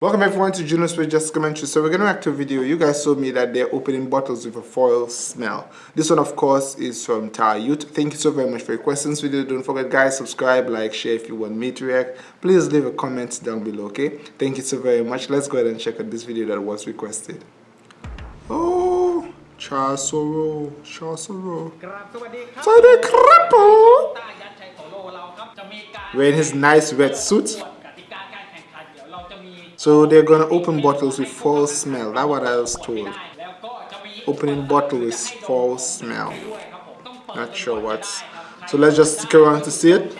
Welcome everyone to Juno's with Just Commentary. So we're going to react to a video. You guys showed me that they're opening bottles with a foil smell. This one of course is from Tar Youth. Thank you so very much for your questions video. Don't forget guys, subscribe, like, share if you want me to react. Please leave a comment down below, okay? Thank you so very much. Let's go ahead and check out this video that was requested. Oh, Chasoro, Chasoro. Sade Krappo! Wearing his nice red suit. So they're gonna open bottles with false smell. That's what I was told. Opening bottle with false smell. Not sure what. So let's just stick around to see it.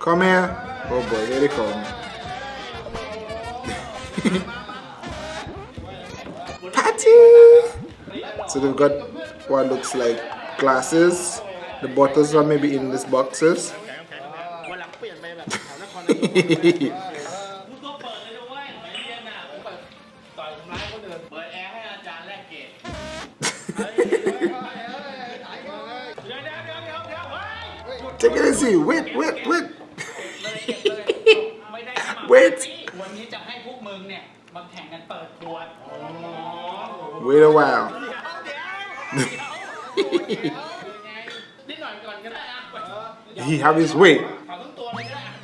Come here. Oh boy, here they come. Patty! So they've got what looks like glasses. The bottles are maybe in these boxes. Take it easy. Wait, wait, wait. wait. Wait a while he have his way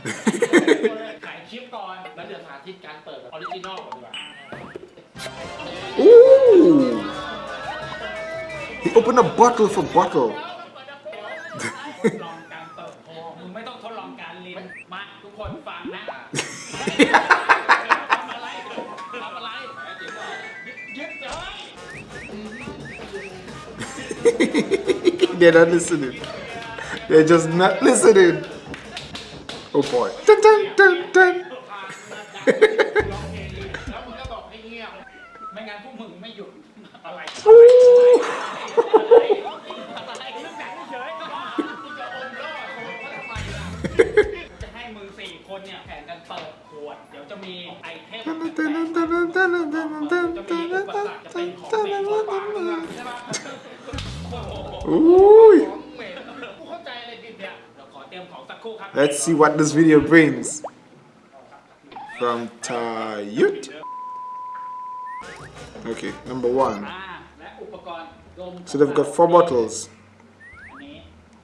ถ่ายคลิปก่อนแล้วเดี๋ยวสาธิตการเปิดแบบออริจินอลก่อนดีกว่า Ooh. He opened a bottle for bottle. ลองการเปิดโพมึงไม่ต้องทดลองการลิ้นมาทุกคนฟังนะ They're not listening. They're just not listening. Oh boy. Dun, dun, dun, see what this video brings. From Tayut. Okay, number one. So they've got four bottles.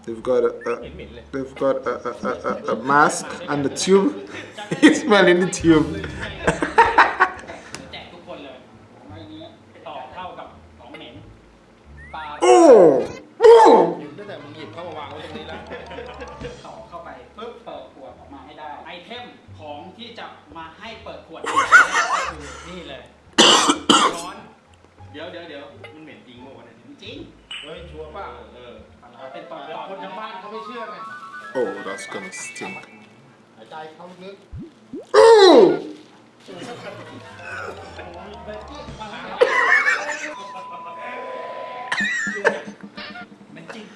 They've got a, a they've got a, a, a, a mask and the tube. He's smelling the tube. มาให้เปิดขวดก็คือนี่เลยร้อนเดี๋ยวเดี๋ยวเดี๋ยวมันเหม็นจริงป่ะวะเนี่ยจริงเฮ้ยชัวร์ป่ะเออเป็นตอนแล้วตอนคนทางบ้านเขาไม่เชื่อไง Oh, that's gonna stink. หายใจเข้าลึก Oh! เป็นจริง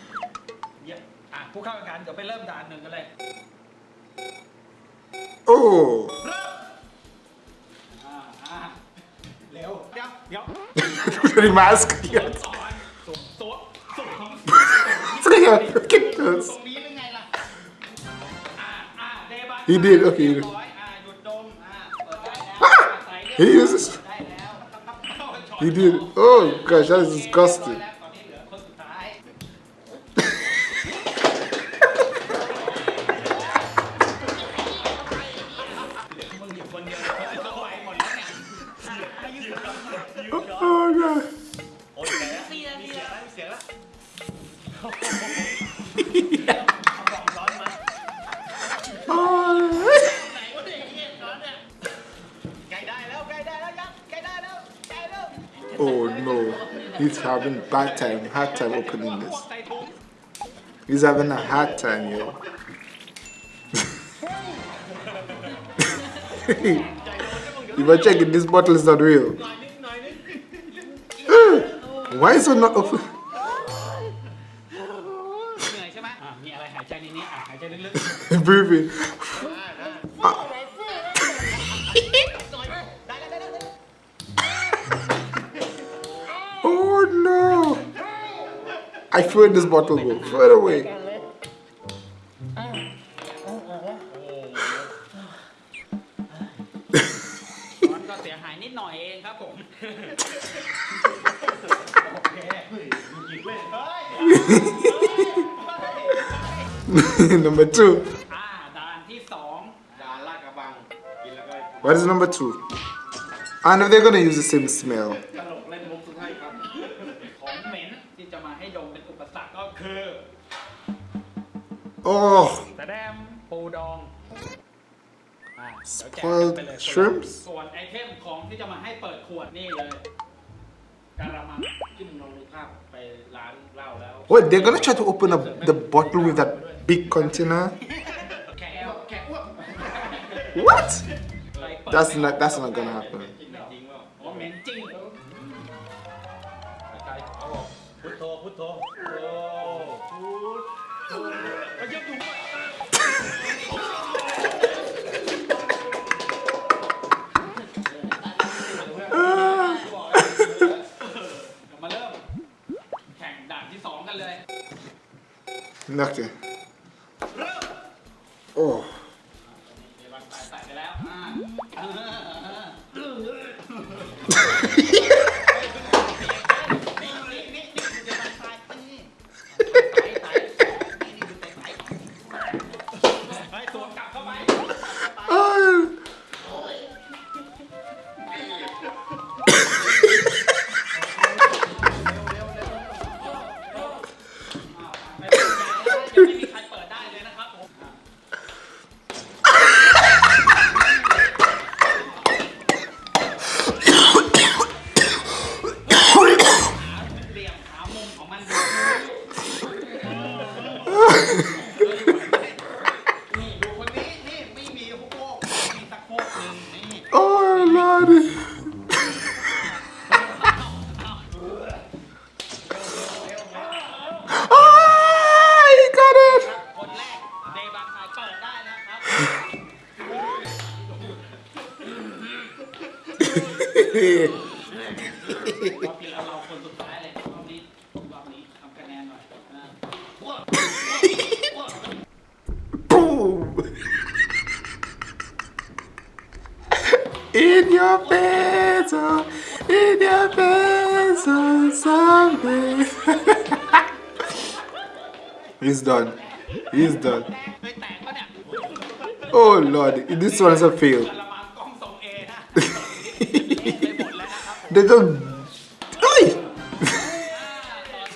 เยี่ยมอะผู้เข้าแข่งขันเดี๋ยวไปเริ่มด่านหนึ่งกันเลย Oh! मेरी He did, okay. Ah! He uses. He did. Oh gosh, that is disgusting. He's having bad time, hard time opening this. He's having a hard time, yo. you better check if this bottle is not real. Why is it not open? Breathing. I throw this bottle, bro. Throw it away. number two. What is number two? And if they're gonna use the same smell. Oh, แสดงปูดองอ่าเดี๋ยวแจก Spoiled ไปเลยคนละ shrimps ส่วนไอเทมของที่จะมาให้เปิดขวดนี่เลยกะละมัง ที่มึงลองดูภาพไปร้านเหล้าแล้ว what? They're gonna try to open up the bottle with that big container? แขกแขกอ้วก What? ไปเปิด That's ไม่ออก not. That's not gonna happen. กินจริงเปล่า โอ้เหม็นจริง ใจเอาบอกพุทโธพุทโธ องกันเลย เลิกเลยโอ้ in your pencil, oh, in your pencil oh, someday. He's done. He's done. Oh lord, this one's a fail. they just... Oi!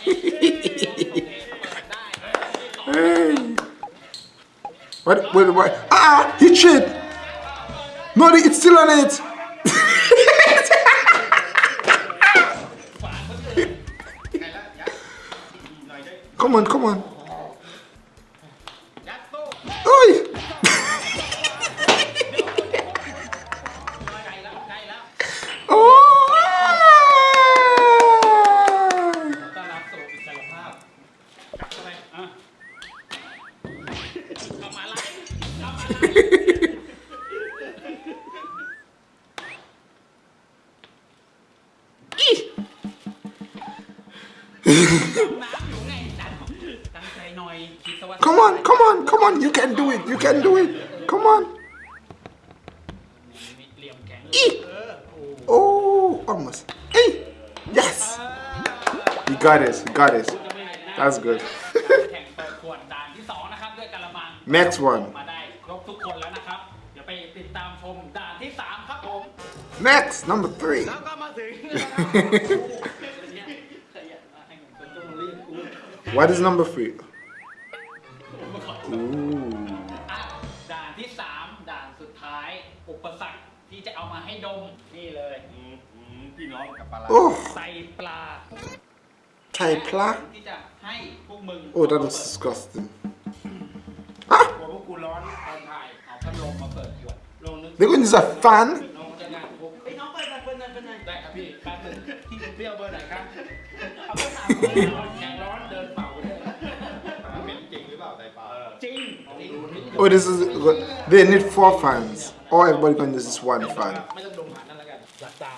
hey. What, what, what? Ah! He cheated! Money, it's still on it! come on, come on. Oi! oh! can do it. Come on. E. Oh, almost. E. Yes. You got it. You got it. That's good. Next one. Next, number three. what is number three? Ooh. ที่จะเอามาให้ดมนี่เลยอืมอืมพี่น้องกับปลาร้า Oh, ใส่ปลา Thai pla. ที่จะให้พวกมึง Oh, that is disgusting. กลัวพวกกูร้อนตอนถ่ายเอาพัดลมมาเปิดขวดลงนึก They're going to use a fan. น้องจะงานพวกไอ้ยน้องเปิดหน่อยเปิดหน่อยเปิดหน่อยได้ครับพี่แป๊บนึงที่เปรี้ยวเบอร์ไหนครับเอาเบอร์สามเบอร์ร้อนแข็งร้อนเดินเป่าเลยเหม็นจริงหรือเปล่าไตปลาจริงจริง Oh, this is. They need four fans. Or everybody can use this one fan. ไม่ต้องดมานั่นแล้วกันหลับตา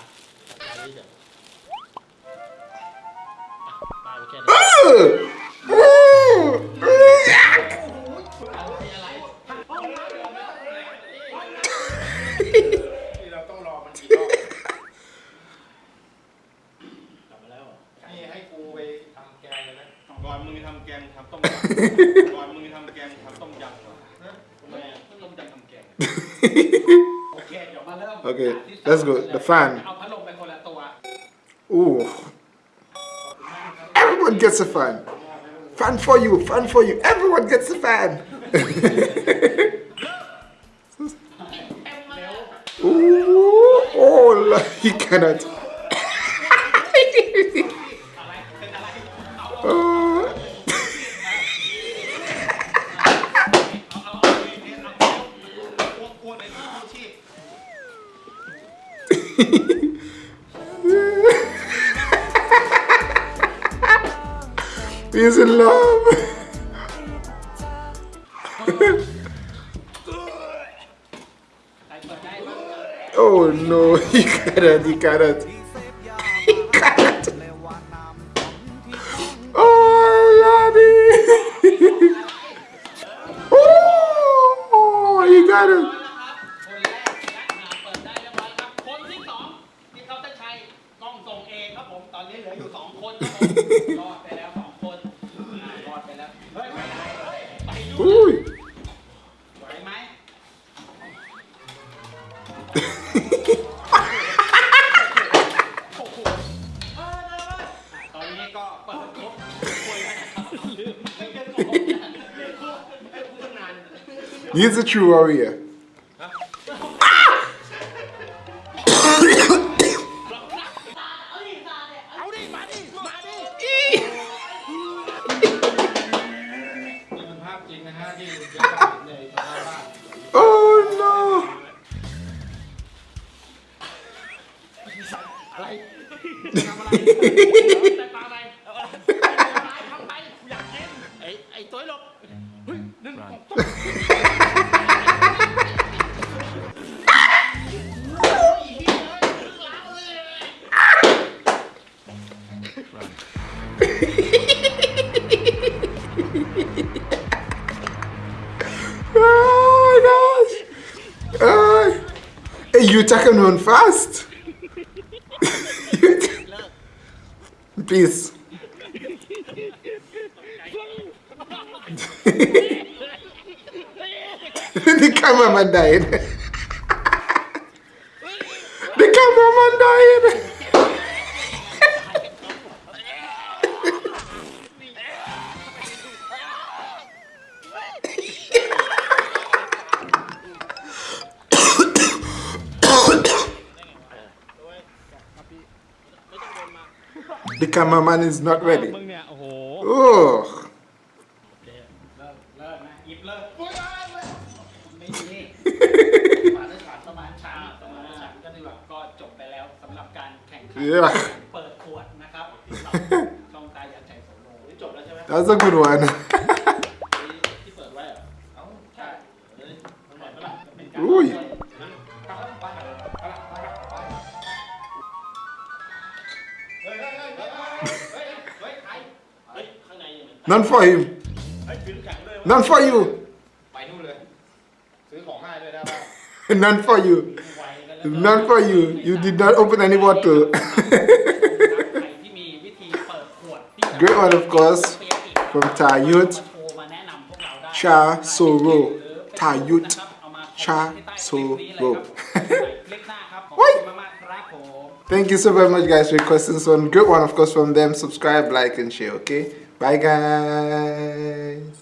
หลับตาเฉยตายไปแค่นี้เราต้องรอมันกี่รอบกลับมาแล้วนี่ให้กูไปทำแกงเลยนะก่อนมึงทำแกงทำต้มก่อน Okay, let's go. The fan. Ooh. Everyone gets a fan. Fan for you, fan for you. Everyone gets a fan. Ooh. Oh, he cannot. Encarat. Encarat. Oh, I love it. oh, you oh, got it. He's a true warrior. Ah! Oh, oh my gosh! Hey, you tackle run fast! Peace. cameraman died. the cameraman died. the cameraman is not ready. ก็จบไปแล้วสำหรับการแข่งขันเปิดขวดนะครับช่องตายันใจโสโลนี่จบแล้วใช่ไหม That's a good one. ที่เปิดไว้เหรอเอ้ใช่เฮ้ยมันหมดแล้วล่ะเป็นฝอยเนั่นฝยอยูไปนู่นเลย ซื้อของให้ด้วยได้ป่ะ None for you. None for you. You did not open any bottle. Great one, of course, from Tayut Cha Soro. Tayut Cha Soro. Thank you so very much, guys, for requesting this one. Great one, of course, from them. Subscribe, like, and share, okay? Bye, guys.